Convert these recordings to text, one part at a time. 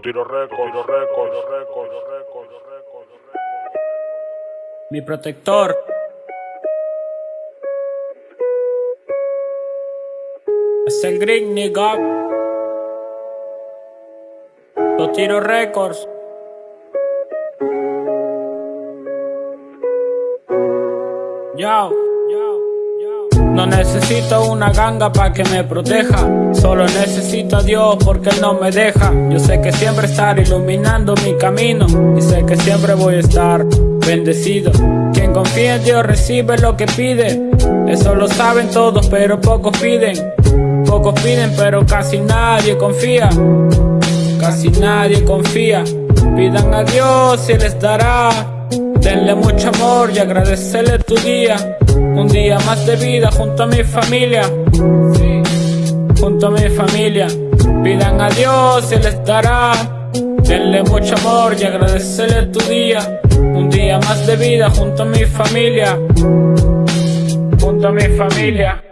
tiro récord, récord, récord, récord, récord. Mi protector. Es el Green. Los tiro récords. Yo. No necesito una ganga para que me proteja. Solo necesito a Dios porque Él no me deja. Yo sé que siempre estar iluminando mi camino. Y sé que siempre voy a estar bendecido. Quien confía en Dios recibe lo que pide. Eso lo saben todos, pero pocos piden. Pocos piden, pero casi nadie confía. Casi nadie confía. Pidan a Dios y les dará. Denle mucho amor y agradecerle tu día. Un día más de vida junto a mi familia. Junto a mi familia. Pidan a Dios y les dará. Denle mucho amor y agradecerle tu día. Un día más de vida junto a mi familia. Junto a mi familia.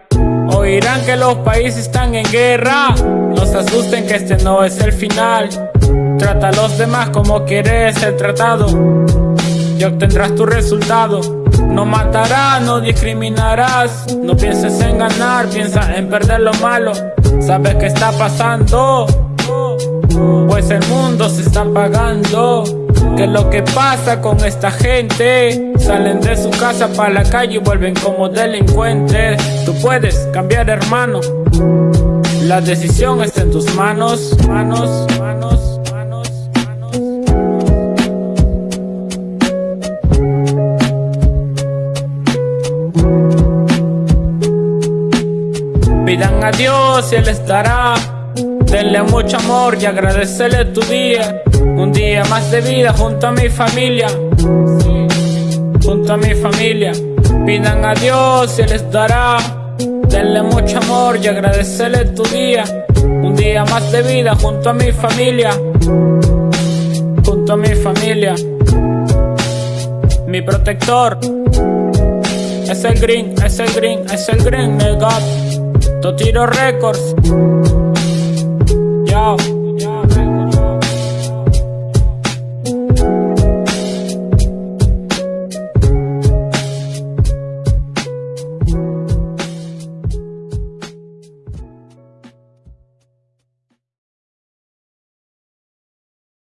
Oirán que los países están en guerra. No se asusten que este no es el final. Trata a los demás como quieres ser tratado. Y obtendrás tu resultado. No matarás, no discriminarás. No pienses en ganar, piensa en perder lo malo. Sabes qué está pasando. Pues el mundo se está apagando. ¿Qué es lo que pasa con esta gente? Salen de su casa para la calle y vuelven como delincuentes. Tú puedes cambiar, hermano. La decisión está en tus manos, manos, manos, Pidan a Dios y Él les dará. Denle mucho amor y agradecerle tu día. Un día más de vida junto a mi familia. Junto a mi familia. Pidan a Dios y Él les dará. Denle mucho amor y agradecerle tu día. Un día más de vida junto a mi familia. Junto a mi familia. Mi protector. Es el green, es el green, es el green, Tiro Records. Yo.